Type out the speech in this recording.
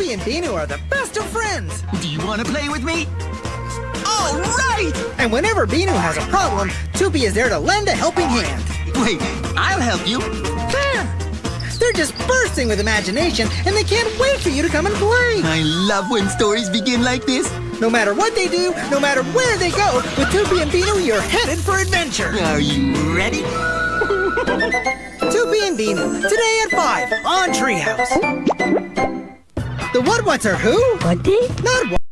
Toopy and Binoo are the best of friends. Do you want to play with me? All right! And whenever Binoo has a problem, Toopy is there to lend a helping hand. Wait, I'll help you. There! They're just bursting with imagination, and they can't wait for you to come and play. I love when stories begin like this. No matter what they do, no matter where they go, with Toopy and Binoo, you're headed for adventure. Are you ready? Toopy and Binoo, today at 5 on Treehouse. The What What's are who? What day? Not what.